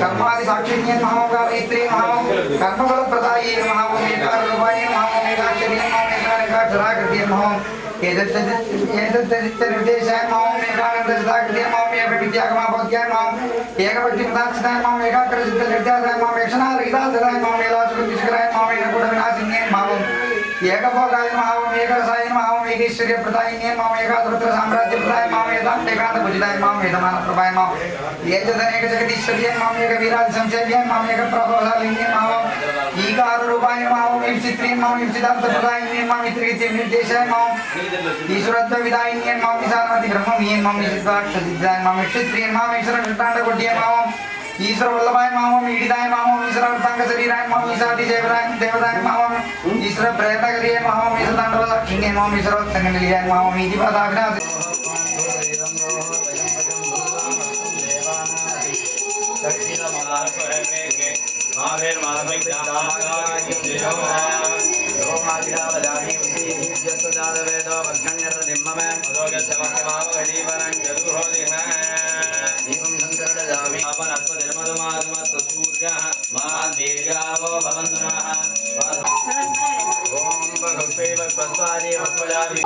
कर्मवादि साक्षिण्ये महामोगाभित्रे महामो कर्मफलप्रदाये महामो नेकाररूपाये महामो नेकाक्षर्ये महामो नेकारकाक्षराकृत्ये महामो एतद्देशाय माँ मेकानन्दचिताकृत्य माँ एकविद्यागमापद्याय माँ एकभक्तिपदाक्षिताय माँ एकाग्रचित्तनिर्ध्यासाय माँ यक्षणारहितासदाय माँ मेलासुकृतिष्कराय माँ एकूढविनाशिन्ये माँ ఏకభోగాయ మాం ఏకరసాయ మాం ఏకైశ్వర్య ప్రదాయిన్యే మాం ఏకాధృత సామ్రాజ్య ప్రదాయ మాం ఏదాం ఏకాంత భుజితాయ మాం ఏదమాన ప్రభాయ మాం ఏతదనేక జగదీశ్వర్య మాం ఏక వీరాది సంసేవ్య మాం ఏక ప్రభావశాలిన్యే మాం ఈకార రూపాయ మాం విచిత్రీ మాం విచితార్థ ప్రదాయిన్యే మాం ఇత్రిగిత్య నిర్దేశాయ మాం ఈశ్వరత్వ విదాయిన్యే మాం విశాలమతి బ్రహ్మమీయ మాం సిద్ధాక్ష సిద్ధాయ మాం క్షత్రియ మాం ఈశ్వర కృష్ణాండ కొట్టియ ईश्वर वल्लभाय मामम ईडिताय मामम ईश्वर अर्थांग शरीराय मामम ईशादि देवराय देवराय मामम ईश्वर प्रयत्न करिए मामम ईश्वर तांडव लक्षिणे मामम ईश्वर संग मिलियाय मामम इति महावीर महावीर भगवद्भ्यः मा दीर्घावो भवन्तु नः ॐ भगवत्सैव स्वस्वादेव कुलाभि